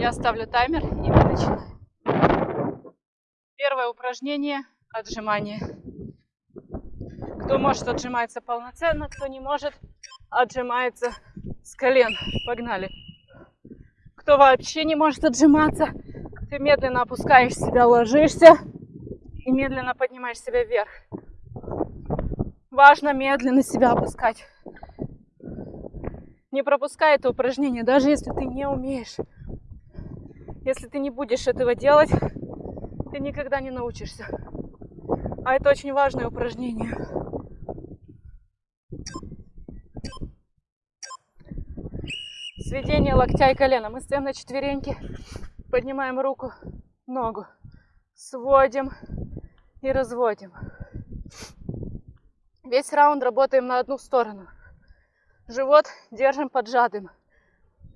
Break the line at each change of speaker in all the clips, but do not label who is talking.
Я ставлю таймер и мы начинаем. Первое упражнение – отжимание. Кто может, отжимается полноценно, кто не может, отжимается с колен. Погнали. Кто вообще не может отжиматься, ты медленно опускаешь себя, ложишься и медленно поднимаешь себя вверх. Важно медленно себя опускать. Не пропускай это упражнение, даже если ты не умеешь. Если ты не будешь этого делать, ты никогда не научишься. А это очень важное упражнение. Сведение локтя и колена. Мы стоим на четвереньки, поднимаем руку, ногу, сводим и разводим. Весь раунд работаем на одну сторону. Живот держим поджатым.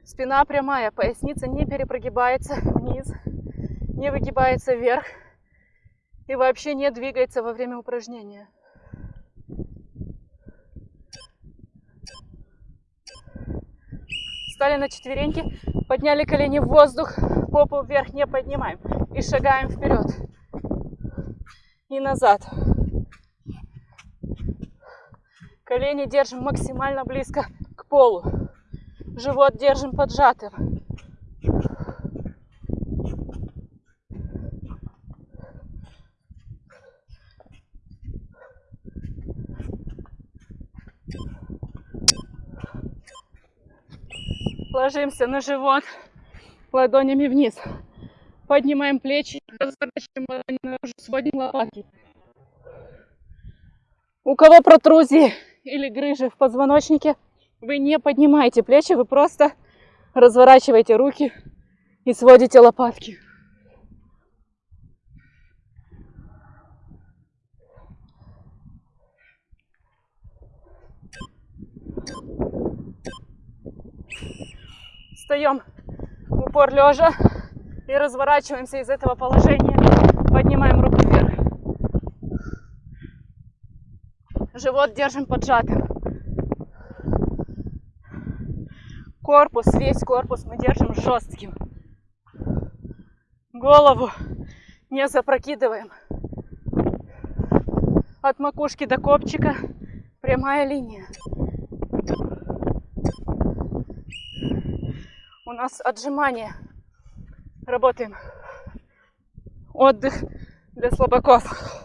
Спина прямая, поясница не перепрогибается вниз, не выгибается вверх и вообще не двигается во время упражнения. Встали на четвереньки, подняли колени в воздух, попу вверх не поднимаем и шагаем вперед и назад. Колени держим максимально близко к полу. Живот держим поджатым. Ложимся на живот ладонями вниз. Поднимаем плечи, разворачиваем ладони наружу, сводим лопатки. У кого протрузии или грыжи в позвоночнике, вы не поднимаете плечи, вы просто разворачиваете руки и сводите лопатки. Встаем в упор лежа и разворачиваемся из этого положения. Поднимаем руку вверх. Живот держим поджатым. Корпус, весь корпус мы держим жестким. Голову не запрокидываем. От макушки до копчика прямая линия. У нас отжимание. Работаем. Отдых для слабаков.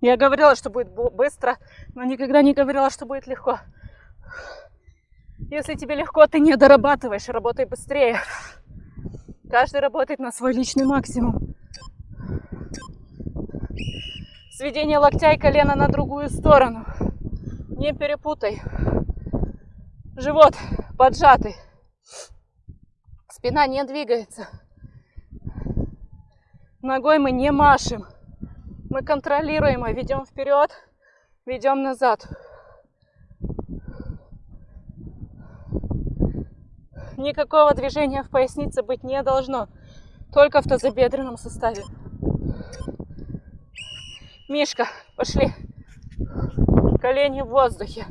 Я говорила, что будет быстро, но никогда не говорила, что будет легко. Если тебе легко, ты не дорабатываешь, работай быстрее. Каждый работает на свой личный максимум. Сведение локтя и колена на другую сторону. Не перепутай. Живот поджатый. Спина не двигается. Ногой мы не машем. Мы контролируемо ведем вперед, ведем назад. Никакого движения в пояснице быть не должно, только в тазобедренном суставе. Мишка, пошли. Колени в воздухе.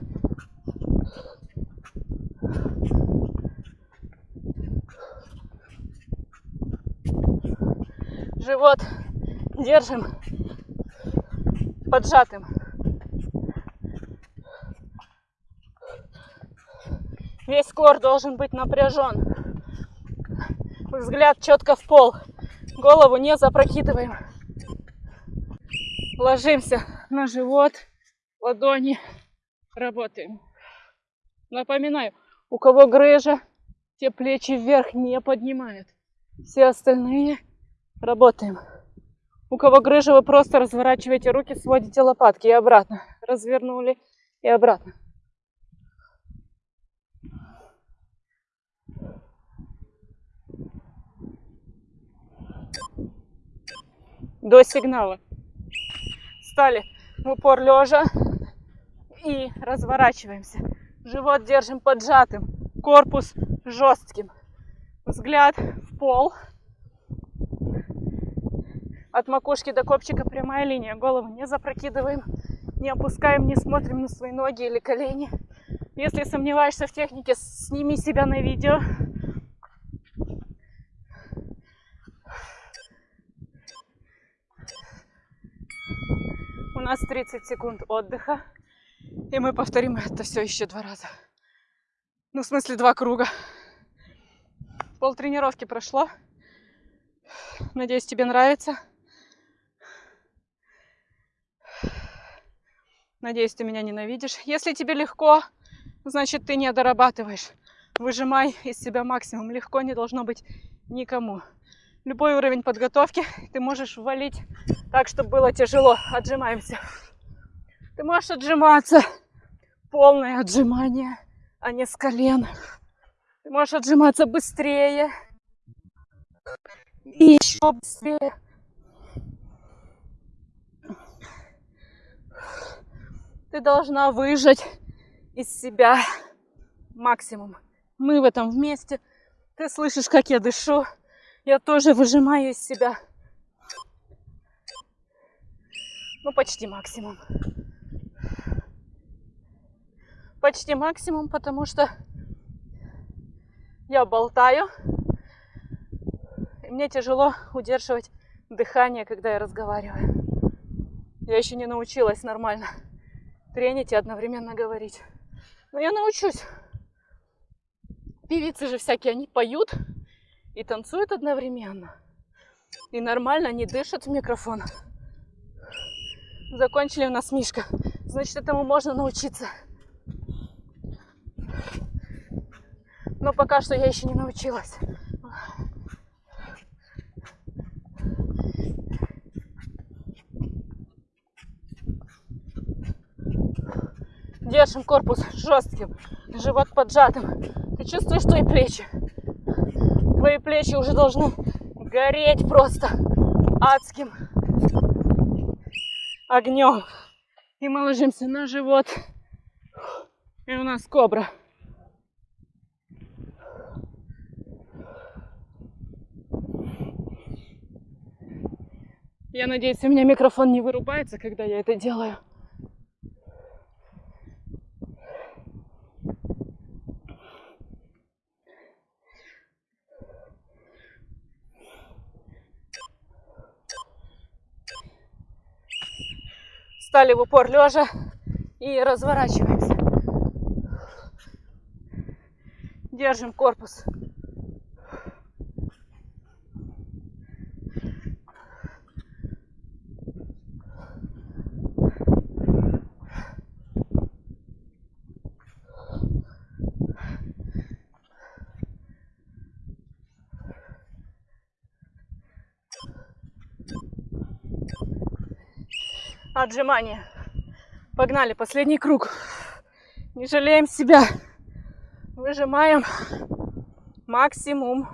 Живот держим поджатым. Весь кор должен быть напряжен. Взгляд четко в пол. Голову не запрокидываем. Ложимся на живот, ладони. Работаем. Напоминаю, у кого грыжа, те плечи вверх не поднимают. Все остальные работаем. У кого грыжа, вы просто разворачиваете руки, сводите лопатки и обратно. Развернули и обратно. До сигнала. Стали в упор лежа и разворачиваемся. Живот держим поджатым, корпус жестким. Взгляд в пол. От макушки до копчика прямая линия. Голову не запрокидываем Не опускаем, не смотрим на свои ноги или колени. Если сомневаешься в технике, сними себя на видео. У нас 30 секунд отдыха. И мы повторим это все еще два раза. Ну, в смысле, два круга. Пол тренировки прошло. Надеюсь, тебе нравится. Надеюсь, ты меня ненавидишь. Если тебе легко, значит, ты не дорабатываешь. Выжимай из себя максимум. Легко не должно быть никому. Любой уровень подготовки ты можешь ввалить так, чтобы было тяжело. Отжимаемся. Ты можешь отжиматься. Полное отжимание, а не с колен. Ты можешь отжиматься быстрее. И еще быстрее. Ты должна выжать из себя максимум. Мы в этом вместе. Ты слышишь, как я дышу. Я тоже выжимаю из себя. Ну, почти максимум. Почти максимум, потому что я болтаю. И мне тяжело удерживать дыхание, когда я разговариваю. Я еще не научилась нормально тренить и одновременно говорить. Но я научусь. Певицы же всякие, они поют и танцуют одновременно. И нормально они дышат в микрофон. Закончили у нас Мишка. Значит, этому можно научиться. Но пока что я еще не научилась. Держим корпус жестким, живот поджатым. Ты чувствуешь твои плечи? Твои плечи уже должны гореть просто адским огнем. И мы ложимся на живот. И у нас кобра. Я надеюсь, у меня микрофон не вырубается, когда я это делаю. Стали в упор лежа и разворачиваемся. Держим корпус. Отжимания. Погнали, последний круг. Не жалеем себя. Выжимаем максимум.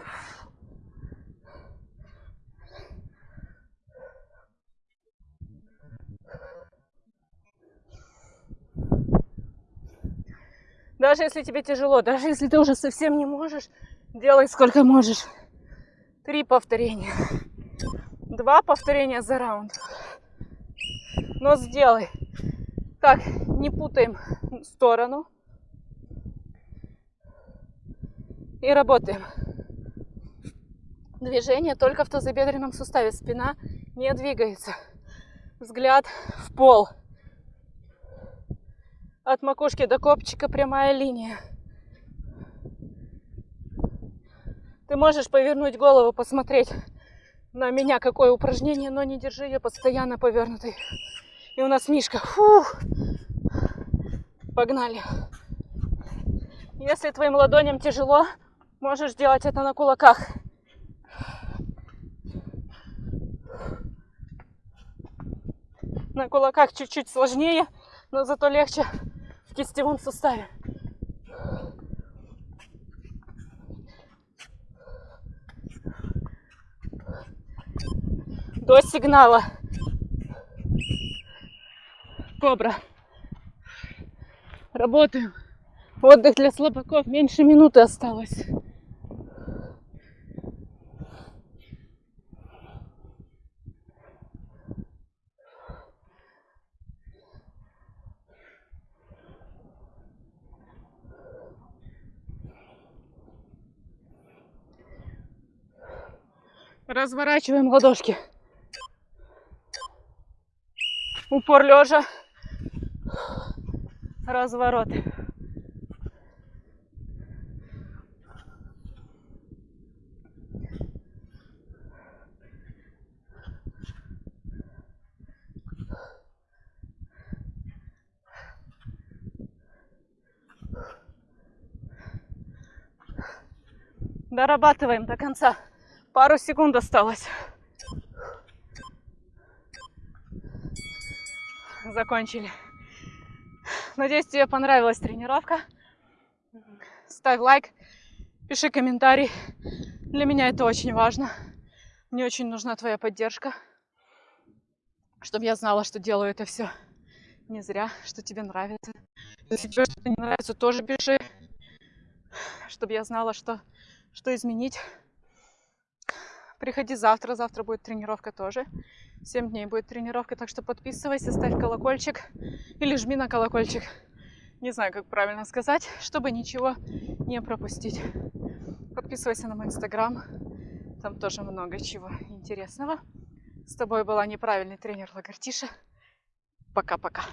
Даже если тебе тяжело, даже если ты уже совсем не можешь, делай сколько можешь. Три повторения. Два повторения за раунд. Но сделай. Так, не путаем сторону. И работаем. Движение только в тазобедренном суставе. Спина не двигается. Взгляд в пол. От макушки до копчика прямая линия. Ты можешь повернуть голову, посмотреть на меня какое упражнение, но не держи ее постоянно повернутой. И у нас Мишка. Фух. Погнали. Если твоим ладоням тяжело, можешь делать это на кулаках. На кулаках чуть-чуть сложнее, но зато легче в кистевом суставе. До сигнала кобра. Работаем. Отдых для слабаков. Меньше минуты осталось. Разворачиваем ладошки. Упор лежа. Разворот. Дорабатываем до конца. Пару секунд осталось. Закончили. Надеюсь, тебе понравилась тренировка. Ставь лайк, пиши комментарий. Для меня это очень важно. Мне очень нужна твоя поддержка, чтобы я знала, что делаю это все не зря, что тебе нравится. Если тебе что-то не нравится, тоже пиши, чтобы я знала, что, что изменить. Приходи завтра, завтра будет тренировка тоже. 7 дней будет тренировка, так что подписывайся, ставь колокольчик или жми на колокольчик. Не знаю, как правильно сказать, чтобы ничего не пропустить. Подписывайся на мой инстаграм, там тоже много чего интересного. С тобой была неправильный тренер Лагартиша. Пока-пока.